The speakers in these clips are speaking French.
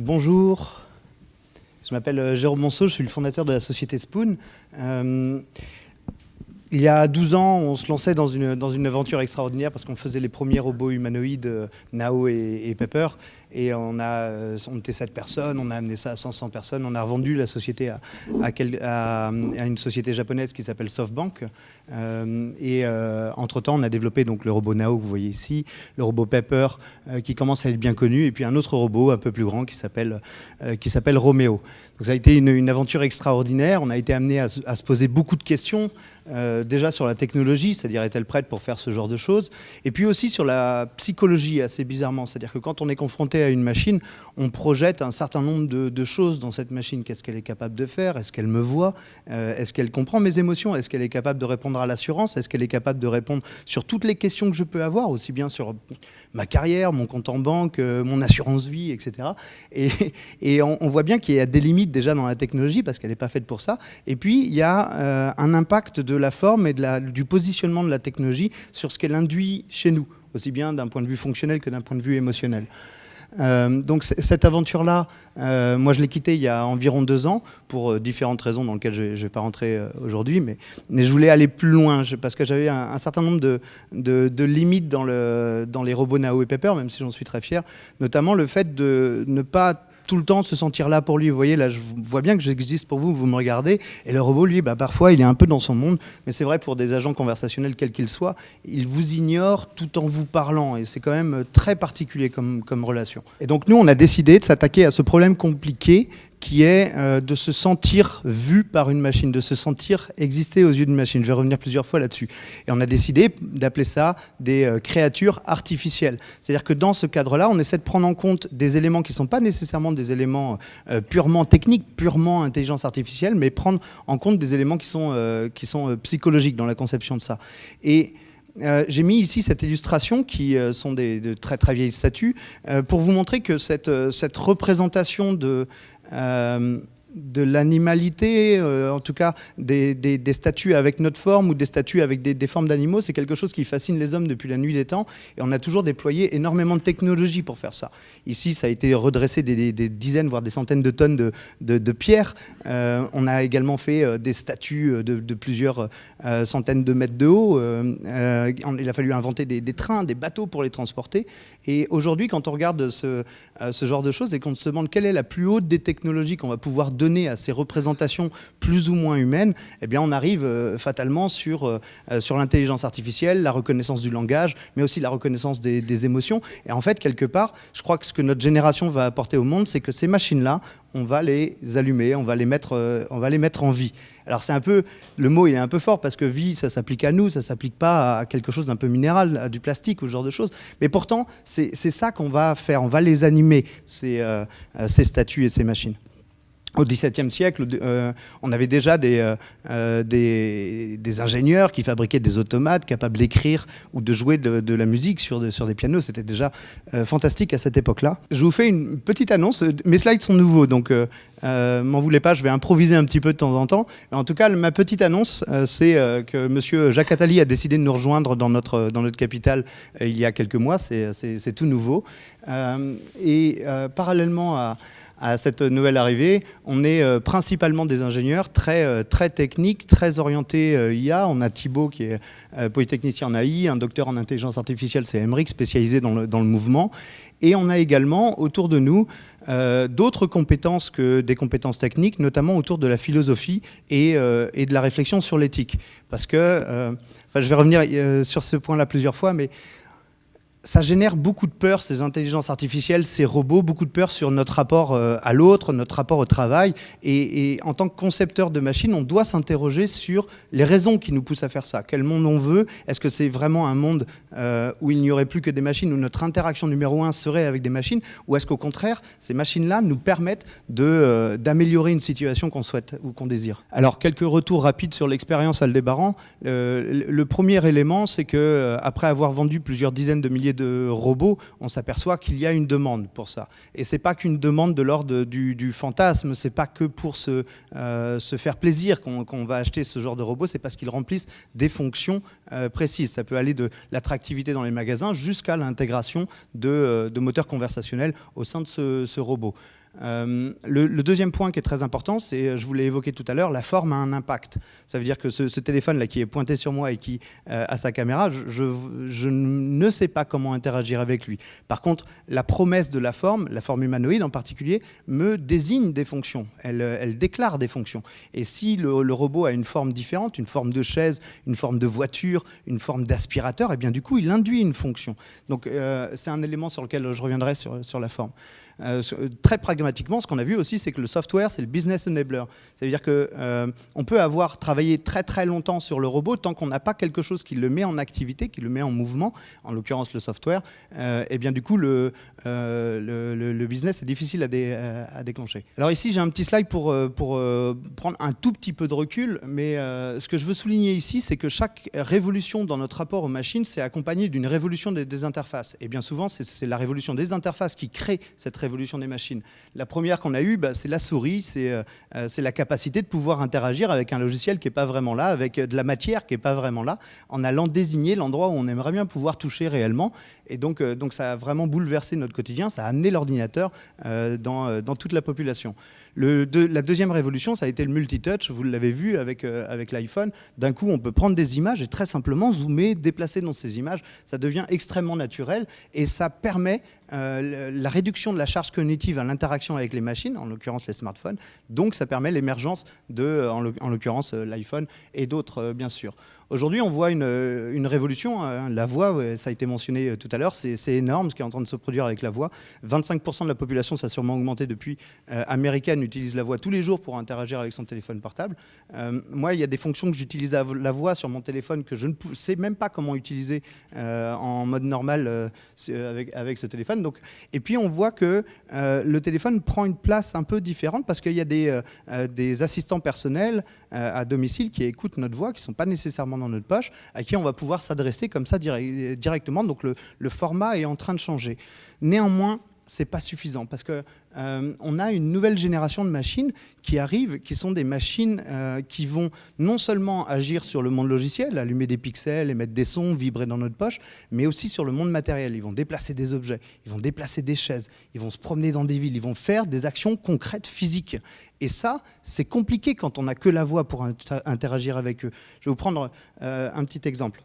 Bonjour, je m'appelle euh, Jérôme Monceau, je suis le fondateur de la société Spoon. Euh, il y a 12 ans, on se lançait dans une, dans une aventure extraordinaire parce qu'on faisait les premiers robots humanoïdes, euh, Nao et, Pepper. Et on, a, on était 7 personnes, on a amené ça à 500 personnes. On a revendu la société à, à, une société japonaise qui s'appelle SoftBank. et entre-temps, on a développé donc, le robot Nao que vous voyez ici, le robot Pepper qui commence à être bien connu, et puis un autre robot un peu plus grand qui s'appelle Romeo. Donc ça a été une, aventure extraordinaire. On a été amené à, se poser beaucoup de questions, euh, déjà sur la technologie, c'est-à-dire est-elle prête pour faire ce genre de choses, et puis aussi sur la psychologie, assez bizarrement. C'est-à-dire que quand on est confronté à une machine, on projette un certain nombre de, choses dans cette machine. Qu'est-ce qu'elle est capable de faire? Est-ce qu'elle me voit? Euh, Est-ce qu'elle comprend mes émotions? Est-ce qu'elle est capable de répondre à l'assurance? Est-ce qu'elle est capable de répondre sur toutes les questions que je peux avoir, aussi bien sur ma carrière, mon compte en banque, euh, mon assurance vie, etc. Et, on, voit bien qu'il y a des limites déjà dans la technologie parce qu'elle n'est pas faite pour ça. Et puis, il y a un impact de la forme et de la, du positionnement de la technologie sur ce qu'elle induit chez nous, aussi bien d'un point de vue fonctionnel que d'un point de vue émotionnel. Euh, donc cette aventure-là, euh, moi je l'ai quittée il y a environ deux ans pour différentes raisons dans lesquelles je ne vais pas rentrer aujourd'hui, mais, mais, je voulais aller plus loin parce que j'avais un, certain nombre de, de, de, limites dans, le, dans les robots Nao et Pepper, même si j'en suis très fier, notamment le fait de ne pas tout le temps se sentir là pour lui. Vous voyez, là, je vois bien que j'existe pour vous, vous me regardez. Et le robot, lui, bah, parfois, il est un peu dans son monde. Mais c'est vrai pour des agents conversationnels, quels qu'ils soient, il vous ignore tout en vous parlant. Et c'est quand même très particulier comme, comme relation. Et donc, nous, on a décidé de s'attaquer à ce problème compliqué qui est euh, de se sentir vu par une machine, de se sentir exister aux yeux d'une machine. Je vais revenir plusieurs fois là-dessus. Et on a décidé d'appeler ça des euh, créatures artificielles. C'est-à-dire que dans ce cadre-là, on essaie de prendre en compte des éléments qui ne sont pas nécessairement des éléments euh, purement techniques, purement intelligence artificielle, mais prendre en compte des éléments qui sont, qui sont psychologiques dans la conception de ça. Et j'ai mis ici cette illustration qui sont des, de très très vieilles statues pour vous montrer que cette, cette représentation de, euh, de l'animalité, euh, en tout cas des, statues avec notre forme ou des statues avec des, formes d'animaux, c'est quelque chose qui fascine les hommes depuis la nuit des temps et on a toujours déployé énormément de technologie pour faire ça. Ici, ça a été redressé des, dizaines, voire des centaines de tonnes de, pierres. Euh, on a également fait euh, des statues de, plusieurs centaines de mètres de haut. il a fallu inventer des, trains, des bateaux pour les transporter. Et aujourd'hui, quand on regarde ce, ce genre de choses et qu'on se demande quelle est la plus haute des technologies qu'on va pouvoir donner à ces représentations plus ou moins humaines, eh bien on arrive euh, fatalement sur, euh, euh, sur l'intelligence artificielle, la reconnaissance du langage, mais aussi la reconnaissance des, émotions. Et en fait, quelque part, je crois que ce que notre génération va apporter au monde, c'est que ces machines-là, on va les allumer, on va les mettre, on va les mettre en vie. Alors c'est un peu, le mot il est un peu fort parce que vie, ça s'applique à nous, ça s'applique pas à quelque chose d'un peu minéral, à du plastique ou ce genre de choses. Mais pourtant, c'est ça qu'on va faire, on va les animer, ces, ces statues et ces machines au XVIIe siècle, euh, on avait déjà euh, euh, des, des, ingénieurs qui fabriquaient des automates capables d'écrire ou de jouer de, la musique sur, sur des pianos. C'était déjà fantastique à cette époque-là. Je vous fais une petite annonce. Mes slides sont nouveaux, donc m'en voulez pas, je vais improviser un petit peu de temps en temps. En tout cas, ma petite annonce, c'est que M. Jacques Attali a décidé de nous rejoindre dans notre, dans notre capitale il y a quelques mois. C'est tout nouveau. et parallèlement à à cette nouvelle arrivée. On est euh, principalement des ingénieurs très, euh, très techniques, très orientés euh, IA. On a Thibaut qui est polytechnicien en AI, un docteur en intelligence artificielle, c'est Emmerich, spécialisé dans le, dans le, mouvement. Et on a également autour de nous d'autres compétences que des compétences techniques, notamment autour de la philosophie et, et de la réflexion sur l'éthique. Parce que, enfin, je vais revenir sur ce point-là plusieurs fois, mais ça génère beaucoup de peur, ces intelligences artificielles, ces robots, beaucoup de peur sur notre rapport euh, à l'autre, notre rapport au travail. Et, en tant que concepteur de machines, on doit s'interroger sur les raisons qui nous poussent à faire ça. Quel monde on veut? Est-ce que c'est vraiment un monde euh, où il n'y aurait plus que des machines, où notre interaction numéro un serait avec des machines? Ou est-ce qu'au contraire, ces machines-là nous permettent euh, d'améliorer une situation qu'on souhaite ou qu'on désire? Alors, quelques retours rapides sur l'expérience Aldébaran. le premier élément, c'est que après avoir vendu plusieurs dizaines de milliers de robots, on s'aperçoit qu'il y a une demande pour ça. Et c'est pas qu'une demande de l'ordre du, du, fantasme, c'est pas que pour se, euh, se faire plaisir qu'on va acheter ce genre de robot, c'est parce qu'ils remplissent des fonctions euh, précises. Ça peut aller de l'attractivité dans les magasins jusqu'à l'intégration de, euh, de, moteurs conversationnels au sein de ce robot. Euh, le, deuxième point qui est très important, c'est, je vous l'ai évoqué tout à l'heure, la forme a un impact. Ça veut dire que ce, téléphone-là qui est pointé sur moi et qui a sa caméra, je, ne sais pas comment interagir avec lui. Par contre, la promesse de la forme, la forme humanoïde en particulier, me désigne des fonctions. Elle, déclare des fonctions. Et si le, robot a une forme différente, une forme de chaise, une forme de voiture, une forme d'aspirateur, et eh bien du coup, il induit une fonction. Donc euh, c'est un élément sur lequel je reviendrai sur la forme. Euh, très pragmatiquement, ce qu'on a vu aussi, c'est que le software, c'est le business enabler. C'est-à-dire qu'on euh, peut avoir travaillé très très longtemps sur le robot tant qu'on n'a pas quelque chose qui le met en activité, qui le met en mouvement, en l'occurrence le software, et euh, eh bien du coup le, le, business est difficile à, à, déclencher. Alors ici j'ai un petit slide pour, pour prendre un tout petit peu de recul, mais ce que je veux souligner ici, c'est que chaque révolution dans notre rapport aux machines, c'est accompagné d'une révolution des, des, interfaces. Et bien souvent, c'est la révolution des interfaces qui crée cette révolution des machines. La première qu'on a eue, bah, c'est la souris, euh, euh, c'est la capacité de pouvoir interagir avec un logiciel qui n'est pas vraiment là, avec euh, de la matière qui n'est pas vraiment là, en allant désigner l'endroit où on aimerait bien pouvoir toucher réellement. Et donc, donc ça a vraiment bouleversé notre quotidien, ça a amené l'ordinateur dans, dans toute la population la deuxième révolution, ça a été le multitouch. Vous l'avez vu avec, euh, avec l'iPhone. D'un coup, on peut prendre des images et très simplement zoomer, déplacer dans ces images. Ça devient extrêmement naturel et ça permet euh, la réduction de la charge cognitive à l'interaction avec les machines, en l'occurrence les smartphones. Donc, ça permet l'émergence de, en l'occurrence, euh, l'iPhone et d'autres, bien sûr. Aujourd'hui, on voit une, révolution. Hein. La voix, ça a été mentionné euh, tout à l'heure, c'est énorme ce qui est en train de se produire avec la voix. 25% de la population, ça a sûrement augmenté depuis, euh, américaine utilise la voix tous les jours pour interagir avec son téléphone portable. Euh, moi, il y a des fonctions que j'utilise à la voix sur mon téléphone que je ne sais même pas comment utiliser en mode normal avec, ce téléphone. Et puis, on voit que le téléphone prend une place un peu différente parce qu'il y a des assistants personnels à domicile qui écoutent notre voix, qui ne sont pas nécessairement dans notre poche, à qui on va pouvoir s'adresser comme ça directement. Donc le, format est en train de changer. Néanmoins, c'est pas suffisant parce que euh, a une nouvelle génération de machines qui arrivent, qui sont des machines euh, qui vont non seulement agir sur le monde logiciel, allumer des pixels, émettre des sons, vibrer dans notre poche, mais aussi sur le monde matériel. Ils vont déplacer des objets, ils vont déplacer des chaises, ils vont se promener dans des villes, ils vont faire des actions concrètes physiques. Et ça, c'est compliqué quand on n'a que la voix pour interagir avec eux. Je vais vous prendre euh, un petit exemple.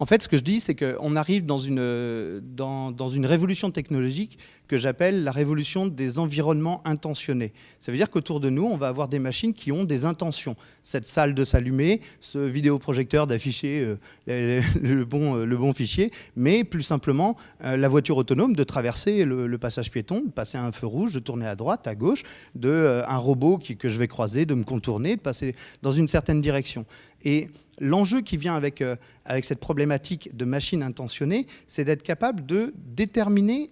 En fait, ce que je dis, c'est qu'on arrive dans une, dans, dans une révolution technologique que j'appelle la révolution des environnements intentionnés. Ça veut dire qu'autour de nous, on va avoir des machines qui ont des intentions. Cette salle de s'allumer, ce vidéoprojecteur d'afficher euh, le, bon, euh, le bon fichier, mais plus simplement euh, la voiture autonome de traverser le, passage piéton, de passer un feu rouge, de tourner à droite, à gauche, de un robot que je vais croiser, de me contourner, de passer dans une certaine direction. Et l'enjeu qui vient avec, avec cette problématique de machine intentionnée, c'est d'être capable de déterminer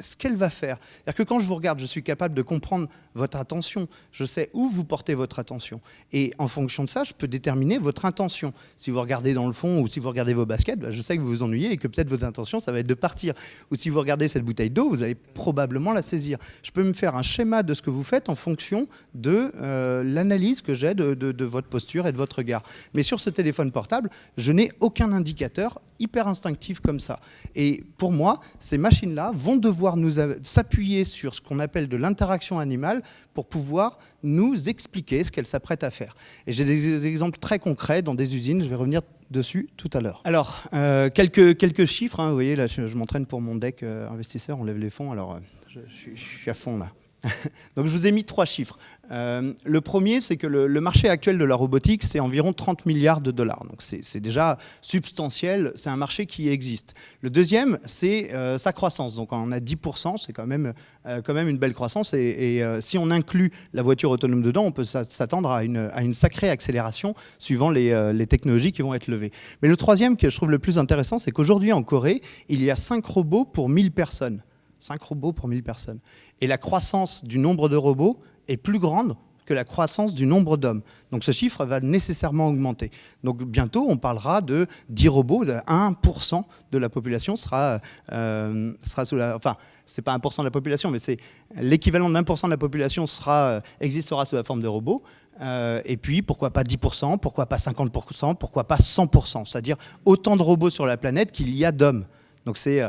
ce qu'elle va faire. C'est-à-dire que quand je vous regarde, je suis capable de comprendre votre attention. Je sais où vous portez votre attention. Et en fonction de ça, je peux déterminer votre intention. Si vous regardez dans le fond ou si vous regardez vos baskets, bah, je sais que vous vous ennuyez et que peut-être votre intention, ça va être de partir. Ou si vous regardez cette bouteille d'eau, vous allez probablement la saisir. Je peux me faire un schéma de ce que vous faites en fonction de euh, l'analyse que j'ai de, de votre posture et de votre regard. Mais sur ce téléphone portable, je n'ai aucun indicateur hyper instinctif comme ça. Et pour moi, ces machines-là vont devoir nous s'appuyer sur ce qu'on appelle de l'interaction animale pour pouvoir nous expliquer ce qu'elles s'apprêtent à faire. Et j'ai des exemples très concrets dans des usines, je vais revenir dessus tout à l'heure. Alors, euh, quelques, quelques chiffres, hein. vous voyez, là je, m'entraîne pour mon deck euh, investisseur, on lève les fonds, alors euh, je suis à fond là. Donc je vous ai mis trois chiffres. Euh, le premier, c'est que le, marché actuel de la robotique, c'est environ 30 milliards de dollars. Donc c'est déjà substantiel, c'est un marché qui existe. Le deuxième, c'est euh, sa croissance. Donc on a 10%, c'est quand, même, euh, quand même une belle croissance. Et, si on inclut la voiture autonome dedans, on peut s'attendre à une, sacrée accélération suivant les, les, technologies qui vont être levées. Mais le troisième, que je trouve le plus intéressant, c'est qu'aujourd'hui en Corée, il y a 5 robots pour 1000 personnes. 5 robots pour 1000 personnes. Et la croissance du nombre de robots est plus grande que la croissance du nombre d'hommes. Donc ce chiffre va nécessairement augmenter. Donc bientôt, on parlera de 10 robots, de 1% de la population sera, euh, sera sous la... Enfin, c'est pas 1% de la population, mais c'est l'équivalent de 1% de la population sera, euh, existera sous la forme de robots. Euh, et puis, pourquoi pas 10%, pourquoi pas 50%, pourquoi pas 100%, c'est-à-dire autant de robots sur la planète qu'il y a d'hommes. Donc c'est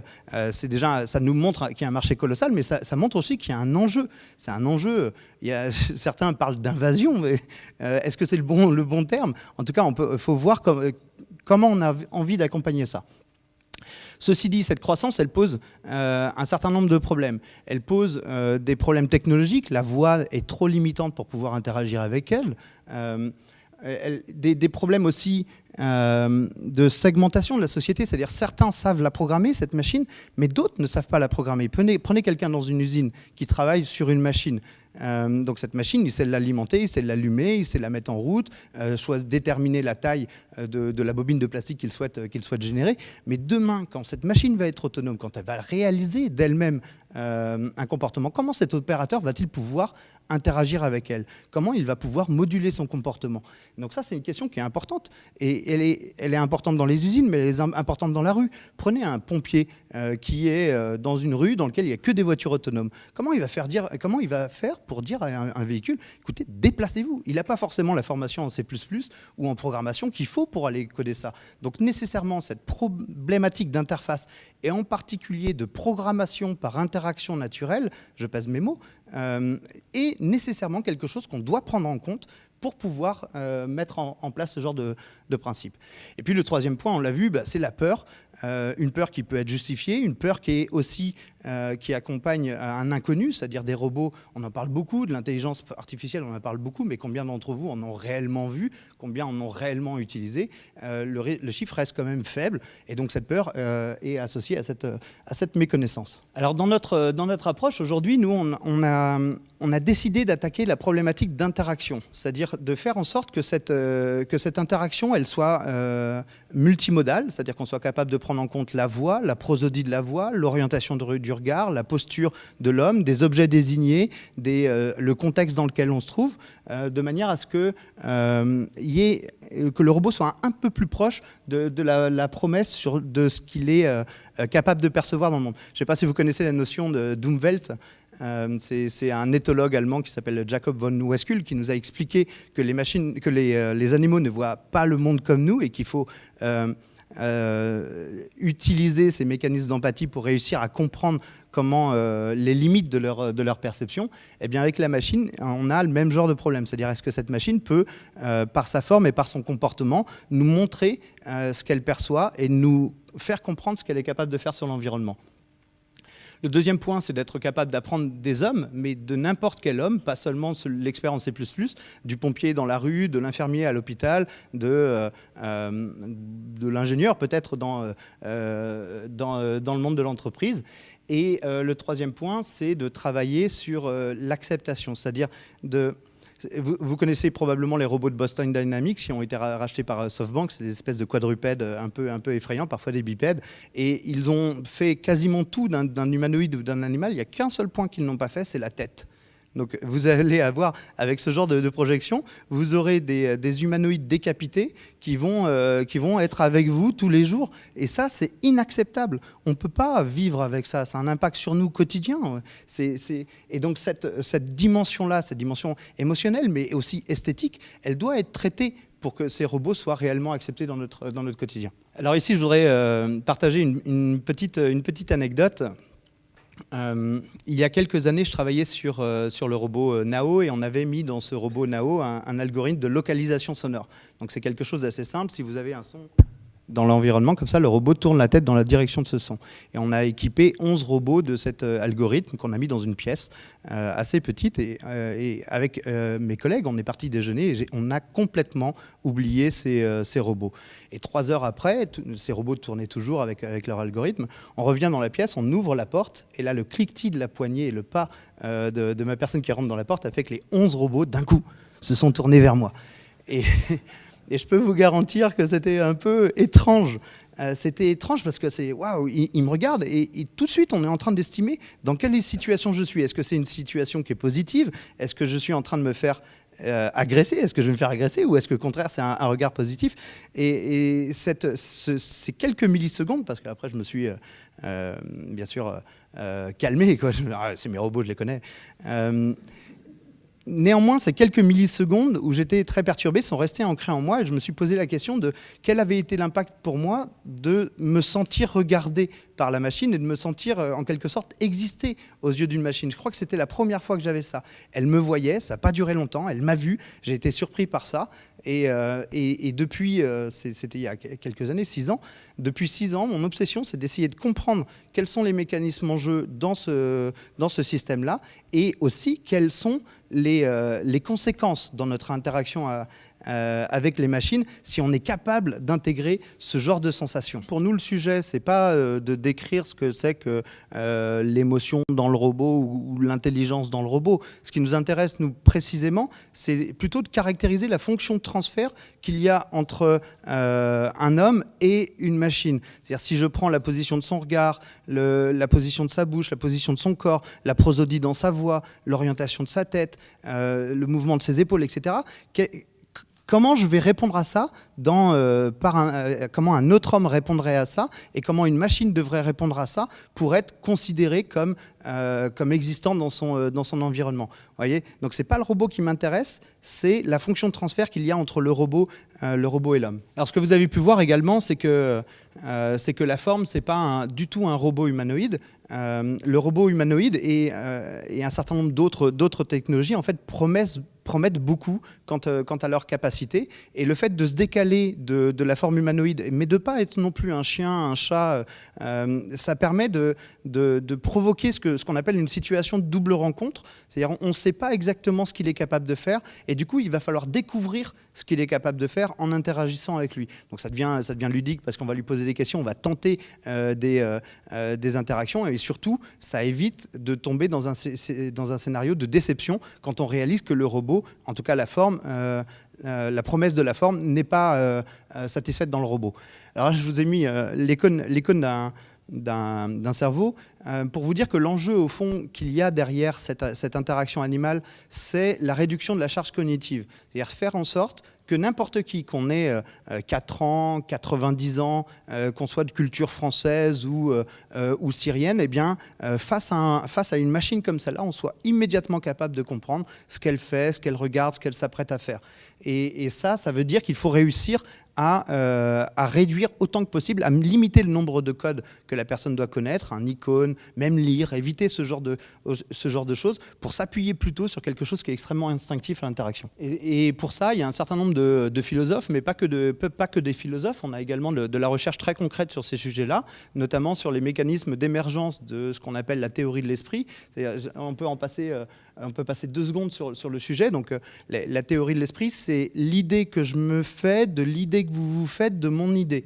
déjà, ça nous montre qu'il y a un marché colossal, mais ça, montre aussi qu'il y a un enjeu. C'est un enjeu. Il y a, certains parlent d'invasion, mais est-ce que c'est le bon, le bon terme? En tout cas, il faut voir comment on a envie d'accompagner ça. Ceci dit, cette croissance, elle pose euh, un certain nombre de problèmes. Elle pose euh, des problèmes technologiques. La voix est trop limitante pour pouvoir interagir avec elle. Euh, des, problèmes aussi de segmentation de la société, c'est-à-dire certains savent la programmer, cette machine, mais d'autres ne savent pas la programmer. Prenez, quelqu'un dans une usine qui travaille sur une machine. Euh, donc cette machine, il sait l'alimenter, il sait l'allumer, il sait la mettre en route, euh, déterminer la taille euh, de, la bobine de plastique qu'il souhaite, qu'il souhaite générer. Mais demain, quand cette machine va être autonome, quand elle va réaliser d'elle-même un comportement, comment cet opérateur va-t-il pouvoir interagir avec elle? Comment il va pouvoir moduler son comportement? Donc ça, c'est une question qui est importante. Et elle est, importante dans les usines, mais elle est importante dans la rue. Prenez un pompier qui est dans une rue dans laquelle il n'y a que des voitures autonomes. Comment il va faire, dire, comment il va faire pour dire à un, véhicule, écoutez, déplacez-vous. Il n'a pas forcément la formation en C++ ou en programmation qu'il faut pour aller coder ça. Donc nécessairement, cette problématique d'interface, et en particulier de programmation par interaction naturelle, je pèse mes mots, euh, est nécessairement quelque chose qu'on doit prendre en compte pour pouvoir euh, mettre en, place ce genre de, principe. Et puis le troisième point, on l'a vu, bah, c'est la peur. Euh, une peur qui peut être justifiée, une peur qui est aussi euh, qui accompagne un inconnu, c'est-à-dire des robots. On en parle beaucoup, de l'intelligence artificielle, on en parle beaucoup, mais combien d'entre vous en ont réellement vu, combien en ont réellement utilisé le, chiffre reste quand même faible, et donc cette peur est associée à cette, à cette méconnaissance. Alors dans notre, dans notre approche aujourd'hui, nous on, a, on a décidé d'attaquer la problématique d'interaction, c'est-à-dire de faire en sorte que cette, que cette interaction elle soit multimodale, c'est-à-dire qu'on soit capable de prendre en compte la voix, la prosodie de la voix, l'orientation du regard, la posture de l'homme, des objets désignés, euh, le contexte dans lequel on se trouve, euh, de manière à ce que, euh, que le robot soit un, peu plus proche de, la, promesse de ce qu'il est capable de percevoir dans le monde. Je ne sais pas si vous connaissez la notion de c'est un éthologue allemand qui s'appelle Jacob von Weskul qui nous a expliqué que les machines, que les, animaux ne voient pas le monde comme nous et qu'il faut utiliser ces mécanismes d'empathie pour réussir à comprendre comment euh, les limites de leur, de leur perception, eh bien avec la machine, on a le même genre de problème. C'est-à-dire, est-ce que cette machine peut, euh, par sa forme et par son comportement, nous montrer ce qu'elle perçoit et nous faire comprendre ce qu'elle est capable de faire sur l'environnement? Le deuxième point, c'est d'être capable d'apprendre des hommes, mais de n'importe quel homme, pas seulement l'expérience C++, du pompier dans la rue, de l'infirmier à l'hôpital, de, euh, euh, l'ingénieur peut-être euh, dans, le monde de l'entreprise. Et le troisième point, c'est de travailler sur l'acceptation, c'est-à-dire de vous, connaissez probablement les robots de Boston Dynamics qui ont été rachetés par euh, SoftBank. C'est des espèces de quadrupèdes euh, un peu, un peu effrayants, parfois des bipèdes. Et ils ont fait quasiment tout d'un humanoïde ou d'un animal. Il n'y a qu'un seul point qu'ils n'ont pas fait, c'est la tête. Donc vous allez avoir, avec ce genre de, projection, vous aurez des, humanoïdes décapités qui vont, euh, qui vont être avec vous tous les jours. Et ça, c'est inacceptable. On ne peut pas vivre avec ça. C'est un impact sur nous quotidien. Et donc cette, cette dimension-là, cette dimension émotionnelle, mais aussi esthétique, elle doit être traitée pour que ces robots soient réellement acceptés dans notre, dans notre quotidien. Alors ici, je voudrais euh, partager une, petite, une petite anecdote. Euh, il y a quelques années, je travaillais sur, euh, sur le robot euh, Nao et on avait mis dans ce robot Nao un, un algorithme de localisation sonore. Donc c'est quelque chose d'assez simple. Si vous avez un son dans l'environnement, comme ça le robot tourne la tête dans la direction de ce son. Et on a équipé 11 robots de cet euh, algorithme qu'on a mis dans une pièce euh, assez petite. Et, euh, avec mes collègues, on est parti déjeuner et on a complètement oublié ces, robots. Et trois heures après, ces robots tournaient toujours avec, avec leur algorithme. On revient dans la pièce, on ouvre la porte et là le cliquetis de la poignée et le pas de, de ma personne qui rentre dans la porte a fait que les 11 robots d'un coup se sont tournés vers moi. Et Et je peux vous garantir que c'était un peu étrange. Euh, c'était étrange parce que c'est waouh, il, me regarde et, tout de suite on est en train d'estimer dans quelle situation je suis. Est-ce que c'est une situation qui est positive? Est-ce que je suis en train de me faire euh, agresser? Est-ce que je vais me faire agresser? Ou est-ce que au contraire c'est un, regard positif? Et, cette, ces quelques millisecondes, parce qu'après je me suis euh, bien sûr calmé, ah, c'est mes robots, je les connais. Néanmoins, ces quelques millisecondes où j'étais très perturbé sont restées ancrées en moi et je me suis posé la question de quel avait été l'impact pour moi de me sentir regardé par la machine et de me sentir en quelque sorte exister aux yeux d'une machine. Je crois que c'était la première fois que j'avais ça. Elle me voyait, ça n'a pas duré longtemps, elle m'a vu, j'ai été surpris par ça. Et, et, depuis, c'était il y a quelques années, six ans, depuis six ans, mon obsession, c'est d'essayer de comprendre quels sont les mécanismes en jeu dans ce, dans ce système-là et aussi quelles sont les, les conséquences dans notre interaction à, euh, avec les machines si on est capable d'intégrer ce genre de sensations. Pour nous, le sujet, c'est pas euh, de décrire ce que c'est que euh, l'émotion dans le robot ou, l'intelligence dans le robot. Ce qui nous intéresse, nous, précisément, c'est plutôt de caractériser la fonction de transfert qu'il y a entre un homme et une machine. C'est-à-dire, si je prends la position de son regard, la position de sa bouche, la position de son corps, la prosodie dans sa voix, l'orientation de sa tête, le mouvement de ses épaules, etc., comment je vais répondre à ça, dans, euh, par un, euh, comment un autre homme répondrait à ça, et comment une machine devrait répondre à ça pour être considérée comme, euh, comme existant dans son, dans son environnement. Voyez? Donc ce n'est pas le robot qui m'intéresse, c'est la fonction de transfert qu'il y a entre le robot, le robot et l'homme. Alors ce que vous avez pu voir également, c'est que, que la forme, ce n'est pas du tout un robot humanoïde. le robot humanoïde et, et un certain nombre d'autres technologies en fait promettent promettent beaucoup quant, euh, quant, à leur capacité. Et le fait de se décaler de, la forme humanoïde, mais de ne pas être non plus un chien, un chat, euh, ça permet de, provoquer ce qu'on appelle une situation de double rencontre. C'est-à-dire on ne sait pas exactement ce qu'il est capable de faire, et du coup il va falloir découvrir ce qu'il est capable de faire en interagissant avec lui. Donc ça devient, ludique parce qu'on va lui poser des questions, on va tenter euh, des, interactions, et surtout ça évite de tomber dans un scénario de déception quand on réalise que le robot en tout cas la forme, euh, euh, la promesse de la forme n'est pas euh, satisfaite dans le robot. Alors je vous ai mis l'icône d'un cerveau, pour vous dire que l'enjeu au fond qu'il y a derrière cette, cette interaction animale, c'est la réduction de la charge cognitive. C'est-à-dire faire en sorte que n'importe qui, qu'on ait 4 euh, ans, 90 ans, euh, qu'on soit de culture française ou, euh, syrienne, eh bien, face à une machine comme celle-là, on soit immédiatement capable de comprendre ce qu'elle fait, ce qu'elle regarde, ce qu'elle s'apprête à faire. Et, ça, ça veut dire qu'il faut réussir à, à, réduire autant que possible, à limiter le nombre de codes que la personne doit connaître, un icône, même lire, éviter ce genre de, ce genre de choses, pour s'appuyer plutôt sur quelque chose qui est extrêmement instinctif à l'interaction. Et, pour ça, il y a un certain nombre de, philosophes, mais pas que, de, pas que des philosophes. On a également de, la recherche très concrète sur ces sujets-là, notamment sur les mécanismes d'émergence de ce qu'on appelle la théorie de l'esprit. On peut en passer, euh, on peut passer deux secondes sur, sur le sujet. Donc, euh, la, la théorie de l'esprit, c'est l'idée que je me fais de l'idée que vous vous faites de mon idée.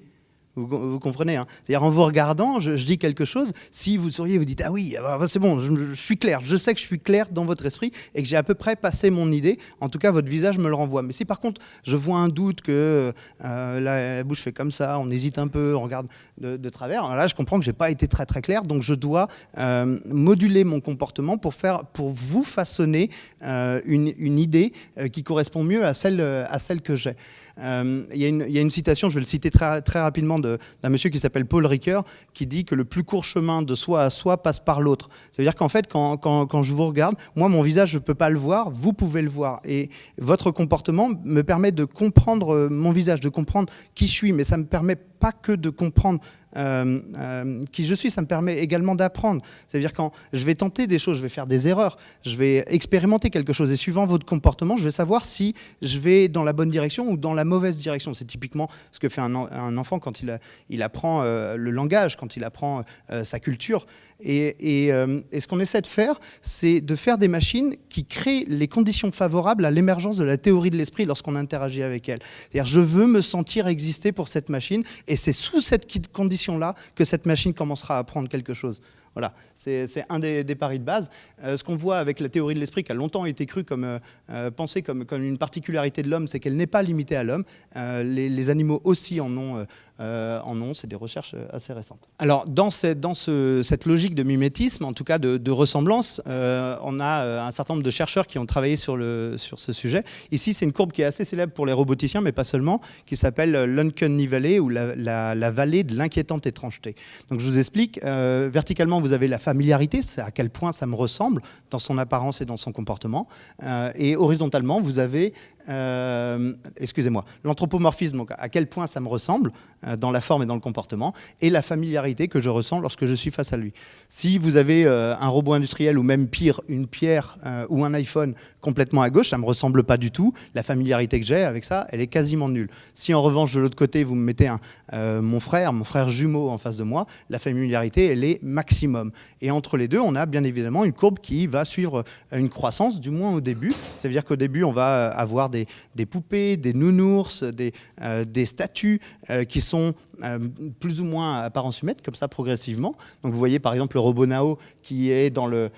Vous, comprenez hein C'est-à-dire en vous regardant, je, dis quelque chose, si vous souriez, vous dites « Ah oui, ah bah, c'est bon, je, suis clair, je sais que je suis clair dans votre esprit et que j'ai à peu près passé mon idée. En tout cas, votre visage me le renvoie. Mais si par contre, je vois un doute que euh, la, bouche fait comme ça, on hésite un peu, on regarde de, travers, là, je comprends que je n'ai pas été très très clair, donc je dois euh, moduler mon comportement pour, faire, pour vous façonner euh, une, une, idée qui correspond mieux à celle, à celle que j'ai. Euh, il, y a une, citation, je vais le citer très, rapidement, d'un monsieur qui s'appelle Paul Ricoeur, qui dit que le plus court chemin de soi à soi passe par l'autre. Ça veut dire qu'en fait, quand, quand, je vous regarde, moi, mon visage, je ne peux pas le voir, vous pouvez le voir. Et votre comportement me permet de comprendre euh, mon visage, de comprendre qui je suis, mais ça me permet pas que de comprendre euh, euh, qui je suis, ça me permet également d'apprendre. C'est-à-dire quand je vais tenter des choses, je vais faire des erreurs, je vais expérimenter quelque chose et suivant votre comportement, je vais savoir si je vais dans la bonne direction ou dans la mauvaise direction. C'est typiquement ce que fait un, enfant quand il, apprend euh, le langage, quand il apprend sa culture. Et, ce qu'on essaie de faire, c'est de faire des machines qui créent les conditions favorables à l'émergence de la théorie de l'esprit lorsqu'on interagit avec elle. C'est-à-dire, je veux me sentir exister pour cette machine, et c'est sous cette condition là que cette machine commencera à apprendre quelque chose. Voilà, c'est un des, paris de base. Euh, ce qu'on voit avec la théorie de l'esprit, qui a longtemps été crue comme, euh, euh, pensée comme, comme, une particularité de l'homme, c'est qu'elle n'est pas limitée à l'homme. Les, animaux aussi en ont, en ont c'est des recherches assez récentes. Alors, dans, cette, dans ce, cette logique de mimétisme, en tout cas de, de ressemblance, on a un certain nombre de chercheurs qui ont travaillé sur, le, sur ce sujet. Ici, c'est une courbe qui est assez célèbre pour les roboticiens, mais pas seulement, qui s'appelle l'Uncanny Valley, ou la, la, la, vallée de l'inquiétante étrangeté. Donc, je vous explique. verticalement, vous avez la familiarité, c'est à quel point ça me ressemble dans son apparence et dans son comportement. Euh, et horizontalement, vous avez euh, excusez-moi, l'anthropomorphisme, à quel point ça me ressemble euh, dans la forme et dans le comportement, et la familiarité que je ressens lorsque je suis face à lui. Si vous avez euh, un robot industriel ou même pire, une pierre ou un iPhone complètement à gauche, ça ne me ressemble pas du tout. La familiarité que j'ai avec ça, elle est quasiment nulle. Si en revanche, de l'autre côté, vous me mettez mon frère, mon frère jumeau en face de moi, la familiarité, elle est maximum. Et entre les deux, on a bien évidemment une courbe qui va suivre une croissance, du moins au début. Ça veut dire qu'au début, on va avoir des poupées, des nounours, des, euh, statues euh, qui sont euh, plus ou moins à apparence humaine, comme ça progressivement. Donc vous voyez par exemple le robot Nao qui est dans le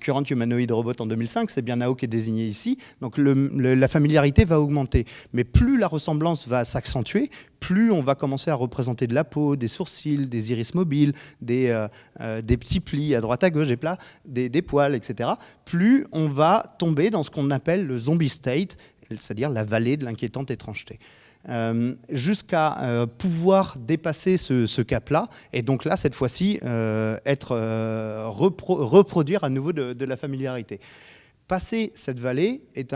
Current Humanoid Robot en 2005, c'est bien Nao qui est désigné ici. Donc la familiarité va augmenter. Mais plus la ressemblance va s'accentuer, plus on va commencer à représenter de la peau, des sourcils, des iris mobiles, des, des petits plis à droite à gauche, des, des poils, etc. Plus on va tomber dans ce qu'on appelle le zombie state, c'est-à-dire la vallée de l'inquiétante étrangeté. Euh, jusqu'à euh, pouvoir dépasser ce, cap-là, et donc là, cette fois-ci, euh, être reproduire à nouveau de, la familiarité. Passer cette vallée est,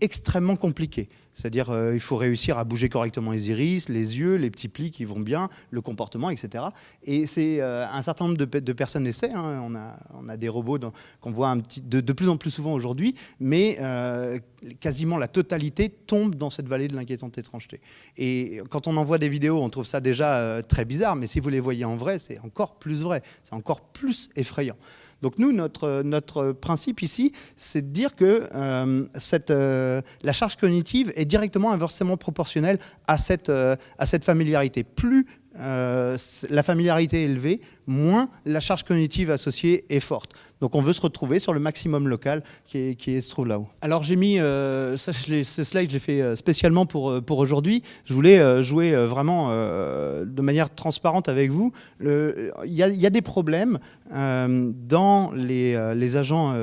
extrêmement compliqué. C'est-à-dire euh, il faut réussir à bouger correctement les iris, les yeux, les petits plis qui vont bien, le comportement, etc. Et c'est euh, un certain nombre de, personnes essaient. Hein. On, a, on, a, des robots qu'on voit de, plus en plus souvent aujourd'hui, mais euh, quasiment la totalité tombe dans cette vallée de l'inquiétante étrangeté. Et quand on en voit des vidéos, on trouve ça déjà très bizarre, mais si vous les voyez en vrai, c'est encore plus vrai, c'est encore plus effrayant. Donc nous, notre, principe ici, c'est de dire que euh, euh, la charge cognitive est directement inversement proportionnelle à cette, euh, à cette familiarité. Plus euh, la familiarité est élevée, moins la charge cognitive associée est forte. Donc on veut se retrouver sur le maximum local qui, se trouve là-haut. Alors j'ai mis, euh, ça, ce slide je l'ai fait euh, spécialement pour, pour aujourd'hui. Je voulais jouer vraiment de manière transparente avec vous. Il y, a des problèmes dans les agents,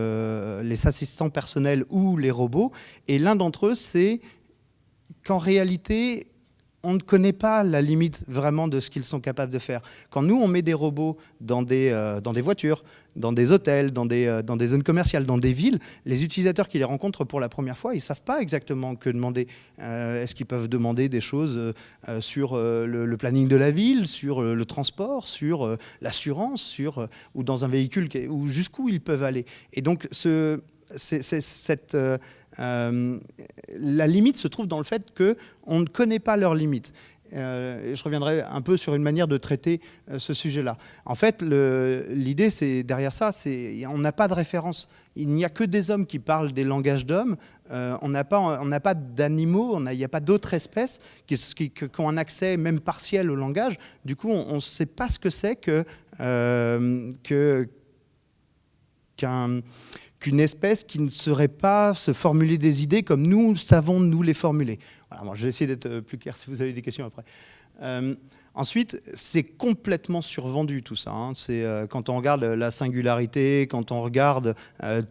les assistants personnels ou les robots. Et l'un d'entre eux, c'est qu'en réalité, on ne connaît pas la limite vraiment de ce qu'ils sont capables de faire. Quand nous, on met des robots dans des, euh, dans des voitures, dans des hôtels, dans des, euh, dans des zones commerciales, dans des villes, les utilisateurs qui les rencontrent pour la première fois, ils ne savent pas exactement que demander. Euh, est-ce qu'ils peuvent demander des choses sur le, planning de la ville, sur le transport, sur l'assurance, sur ou dans un véhicule, ou jusqu'où ils peuvent aller. Et donc, ce, cette euh, la limite se trouve dans le fait qu'on ne connaît pas leurs limites. Euh, je reviendrai un peu sur une manière de traiter euh, ce sujet-là. En fait, l'idée, c'est derrière ça, c'est on n'a pas de référence. Il n'y a que des hommes qui parlent des langages d'hommes. on n'a pas, pas d'animaux. Il n'y a pas d'autres espèces qui, ont un accès même partiel au langage. Du coup, on ne sait pas ce que c'est que qu'un qu'une espèce qui ne saurait pas se formuler des idées comme nous savons nous les formuler. Je vais essayer d'être euh, plus clair si vous avez des questions après. Euh, ensuite, c'est complètement survendu tout ça. Hein. Euh, quand on regarde la singularité, quand on regarde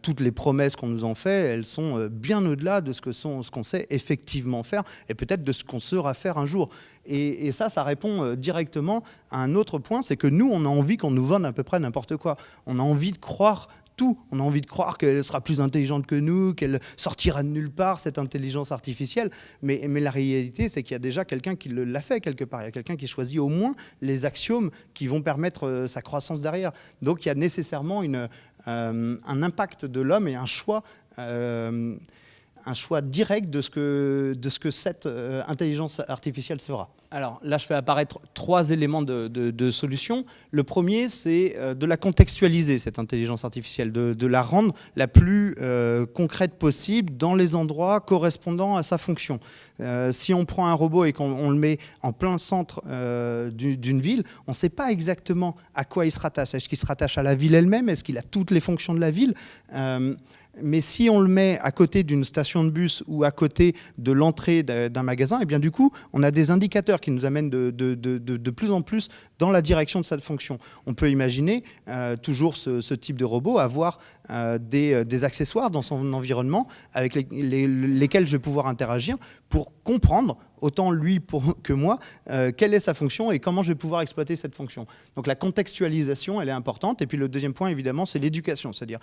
toutes les promesses qu'on nous en fait, elles sont bien au-delà de ce que sont, qu'on sait effectivement faire et peut-être de ce qu'on saura faire un jour. Et ça, ça répond directement à un autre point, c'est que nous, on a envie qu'on nous vende à peu près n'importe quoi. On a envie de croire tout. On a envie de croire qu'elle sera plus intelligente que nous, qu'elle sortira de nulle part, cette intelligence artificielle. Mais, la réalité, c'est qu'il y a déjà quelqu'un qui l'a fait quelque part. Il y a quelqu'un qui choisit au moins les axiomes qui vont permettre euh, sa croissance derrière. Donc il y a nécessairement euh, un impact de l'homme et un choix. Euh, un choix direct de ce que, de ce que cette intelligence artificielle sera. Alors là, je fais apparaître trois éléments de, solution. Le premier, c'est euh, de la contextualiser, cette intelligence artificielle, de, la rendre la plus euh, concrète possible dans les endroits correspondant à sa fonction. Euh, si on prend un robot et qu'on le met en plein centre d'une ville, on ne sait pas exactement à quoi il se rattache. Est-ce qu'il se rattache à la ville elle-même? Est-ce qu'il a toutes les fonctions de la ville? Mais si on le met à côté d'une station de bus ou à côté de l'entrée d'un magasin, et eh bien du coup, on a des indicateurs qui nous amène de, de, plus en plus dans la direction de cette fonction. On peut imaginer, euh, toujours ce, type de robot, avoir euh, euh, des, accessoires dans son environnement avec lesquels je vais pouvoir interagir pour comprendre autant lui que moi, quelle est sa fonction et comment je vais pouvoir exploiter cette fonction. Donc la contextualisation, elle est importante. Et puis le deuxième point, évidemment, c'est l'éducation, c'est-à-dire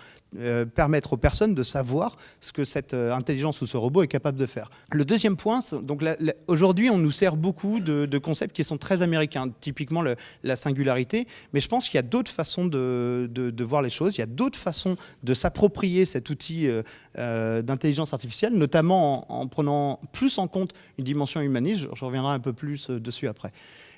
permettre aux personnes de savoir ce que cette intelligence ou ce robot est capable de faire. Le deuxième point, donc aujourd'hui, on nous sert beaucoup de, concepts qui sont très américains, typiquement la singularité, mais je pense qu'il y a d'autres façons de, de, voir les choses, il y a d'autres façons de s'approprier cet outil euh, euh, d'intelligence artificielle, notamment en, prenant plus en compte une dimension humaniste, je reviendrai un peu plus euh, dessus après.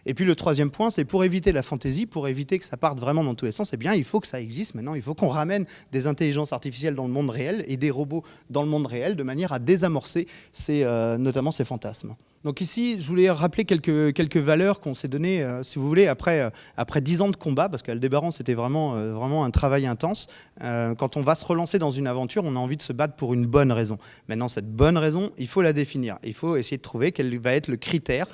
Et puis le troisième point, c'est pour éviter la fantaisie, pour éviter que ça parte vraiment dans tous les sens, eh bien, il faut que ça existe maintenant, il faut qu'on ramène des intelligences artificielles dans le monde réel et des robots dans le monde réel de manière à désamorcer ces, euh, notamment ces fantasmes. Donc ici, je voulais rappeler quelques, quelques valeurs qu'on s'est données, euh, si vous voulez, après, euh, après 10 ans de combat, parce qu'Aldébaran, c'était vraiment, vraiment un travail intense. quand on va se relancer dans une aventure, on a envie de se battre pour une bonne raison. Maintenant, cette bonne raison, il faut la définir. Il faut essayer de trouver quel va être le critère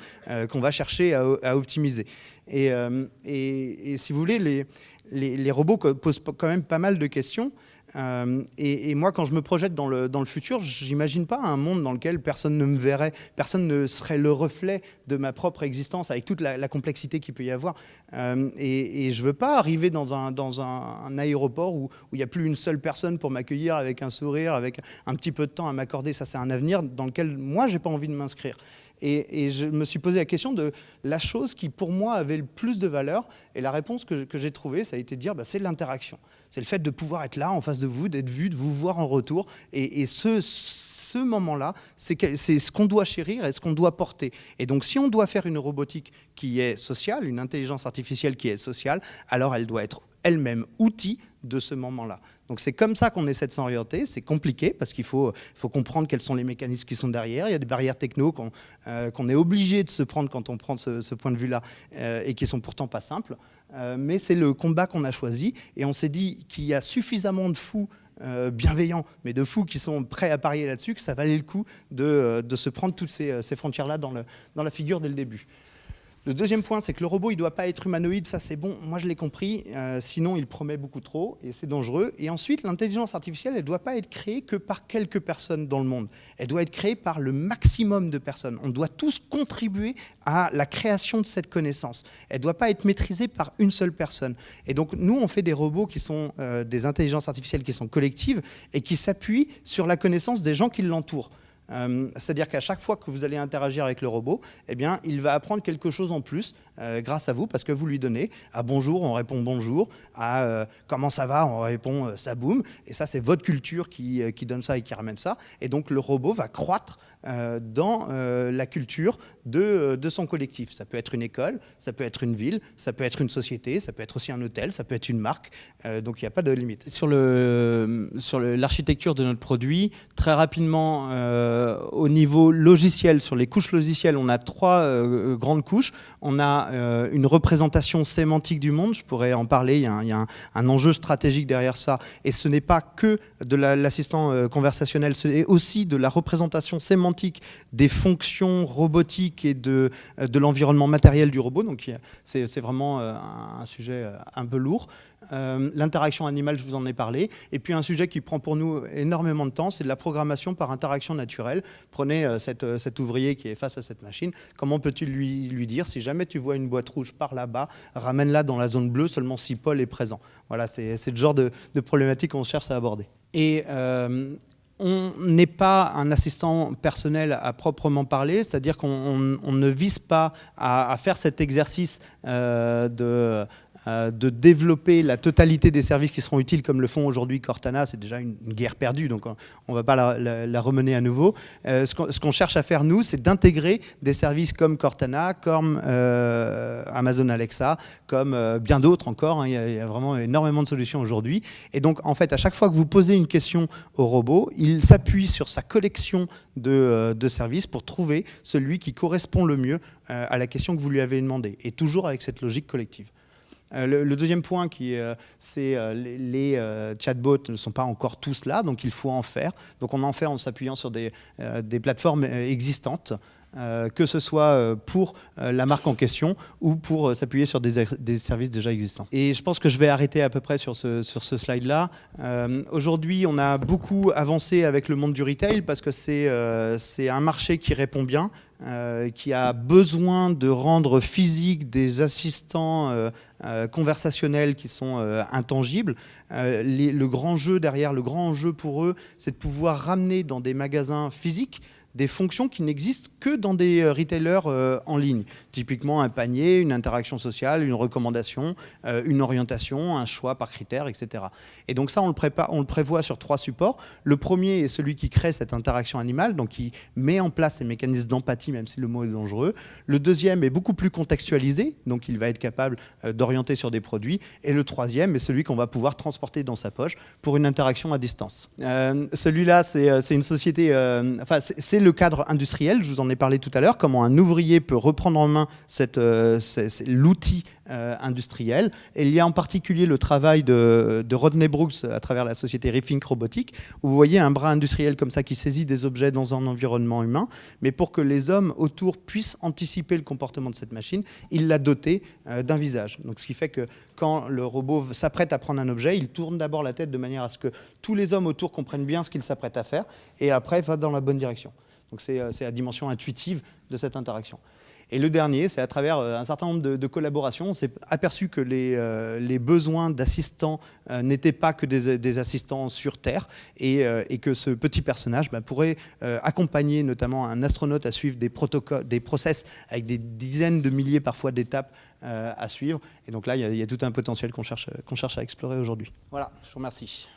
qu'on va chercher à, optimiser. Euh, et, et, si vous voulez, les, les, robots posent quand même pas mal de questions. Euh, et, moi, quand je me projette dans le, dans le futur, j'imagine pas un monde dans lequel personne ne me verrait, personne ne serait le reflet de ma propre existence, avec toute la, complexité qu'il peut y avoir. Euh, et, je veux pas arriver dans un, dans un, aéroport où il n'y a plus une seule personne pour m'accueillir avec un sourire, avec un petit peu de temps à m'accorder. Ça, c'est un avenir dans lequel moi, j'ai pas envie de m'inscrire. Et, je me suis posé la question de la chose qui, pour moi, avait le plus de valeur. Et la réponse que, j'ai trouvée, ça a été de dire, bah, c'est l'interaction. C'est le fait de pouvoir être là, en face de vous, d'être vu, de vous voir en retour. Et, ce, ce moment-là, c'est ce qu'on doit chérir et ce qu'on doit porter. Et donc, si on doit faire une robotique qui est sociale, une intelligence artificielle qui est sociale, alors elle doit être elle-même outil de ce moment-là. Donc c'est comme ça qu'on essaie de s'orienter. C'est compliqué parce qu'il faut, comprendre quels sont les mécanismes qui sont derrière. Il y a des barrières techno qu'on euh, est obligé de se prendre quand on prend ce, point de vue-là euh, et qui sont pourtant pas simples. Euh, mais c'est le combat qu'on a choisi et on s'est dit qu'il y a suffisamment de fous bienveillants, mais de fous qui sont prêts à parier là-dessus, que ça valait le coup de, se prendre toutes ces, frontières-là dans la figure dès le début. Le deuxième point, c'est que le robot, il ne doit pas être humanoïde, ça c'est bon, moi je l'ai compris, euh, sinon il promet beaucoup trop et c'est dangereux. Et ensuite, l'intelligence artificielle, elle ne doit pas être créée que par quelques personnes dans le monde. Elle doit être créée par le maximum de personnes. On doit tous contribuer à la création de cette connaissance. Elle ne doit pas être maîtrisée par une seule personne. Et donc nous, on fait des robots qui sont euh, des intelligences artificielles qui sont collectives et qui s'appuient sur la connaissance des gens qui l'entourent. Euh, c'est-à-dire qu'à chaque fois que vous allez interagir avec le robot, eh bien, il va apprendre quelque chose en plus euh, grâce à vous, parce que vous lui donnez à bonjour, on répond bonjour, à euh, comment ça va, on répond ça boum. Et ça, c'est votre culture qui, qui, donne ça et qui ramène ça. Et donc, le robot va croître dans la culture de, de, son collectif. Ça peut être une école, ça peut être une ville, ça peut être une société, ça peut être aussi un hôtel, ça peut être une marque. donc, il n'y a pas de limite. Sur l'architecture sur de notre produit, très rapidement, euh, au niveau logiciel, sur les couches logicielles, on a trois euh, grandes couches. On a euh, une représentation sémantique du monde, je pourrais en parler, il y a un, enjeu stratégique derrière ça. Et ce n'est pas que de l'assistant conversationnel, c'est aussi de la représentation sémantique des fonctions robotiques et de, de l'environnement matériel du robot. Donc c'est vraiment un sujet un peu lourd. L'interaction animale, je vous en ai parlé. Et puis un sujet qui prend pour nous énormément de temps, c'est de la programmation par interaction naturelle. Prenez euh, euh, cet ouvrier qui est face à cette machine, comment peux-tu lui, dire, si jamais tu vois une boîte rouge par là-bas, ramène-la dans la zone bleue seulement si Paul est présent. Voilà, c'est le genre de, problématique qu'on cherche à aborder. Et euh, on n'est pas un assistant personnel à proprement parler, c'est-à-dire qu'on ne vise pas à, faire cet exercice euh, de développer la totalité des services qui seront utiles comme le font aujourd'hui Cortana, c'est déjà une, guerre perdue, donc on ne va pas la, remener à nouveau. Euh, ce qu'on cherche à faire, nous, c'est d'intégrer des services comme Cortana, comme euh, Amazon Alexa, comme bien d'autres encore. Hein. il, y a, vraiment énormément de solutions aujourd'hui. Et donc, en fait, à chaque fois que vous posez une question au robot, il s'appuie sur sa collection de, de, services pour trouver celui qui correspond le mieux à la question que vous lui avez demandé, et toujours avec cette logique collective. Euh, le, deuxième point, euh, c'est euh, les, les chatbots ne sont pas encore tous là, donc il faut en faire. Donc on en fait en s'appuyant sur des, des plateformes existantes. Que ce soit pour la marque en question ou pour s'appuyer sur des, services déjà existants. Et je pense que je vais arrêter à peu près sur ce, slide-là. Aujourd'hui, on a beaucoup avancé avec le monde du retail parce que c'est un marché qui répond bien, euh, qui a besoin de rendre physique des assistants euh, euh, conversationnels qui sont intangibles. le grand jeu derrière, le grand enjeu pour eux, c'est de pouvoir ramener dans des magasins physiques des fonctions qui n'existent que dans des euh, retailers euh, en ligne. Typiquement un panier, une interaction sociale, une recommandation, euh, une orientation, un choix par critère, etc. Et donc ça, on le, prévoit sur trois supports. Le premier est celui qui crée cette interaction animale, donc qui met en place ces mécanismes d'empathie, même si le mot est dangereux. Le deuxième est beaucoup plus contextualisé, donc il va être capable d'orienter sur des produits. Et le troisième est celui qu'on va pouvoir transporter dans sa poche pour une interaction à distance. Celui-là, c'est une société... le cadre industriel, je vous en ai parlé tout à l'heure, comment un ouvrier peut reprendre en main euh, l'outil euh, industriel. Et il y a en particulier le travail de, Rodney Brooks à travers la société Rethink Robotics, où vous voyez un bras industriel comme ça qui saisit des objets dans un environnement humain, mais pour que les hommes autour puissent anticiper le comportement de cette machine, il l'a doté euh, d'un visage. Donc, ce qui fait que quand le robot s'apprête à prendre un objet, il tourne d'abord la tête de manière à ce que tous les hommes autour comprennent bien ce qu'il s'apprête à faire, et après va dans la bonne direction. Donc euh, c'est la dimension intuitive de cette interaction. Et le dernier, c'est à travers euh, un certain nombre de, collaborations, on s'est aperçu que les, euh, besoins d'assistants n'étaient pas que des, assistants sur Terre et, que ce petit personnage bah, pourrait accompagner notamment un astronaute à suivre des protocoles, des process avec des dizaines de milliers parfois d'étapes à suivre. Et donc là, il y, a tout un potentiel qu'on cherche, qu'on cherche à explorer aujourd'hui. Voilà, je vous remercie.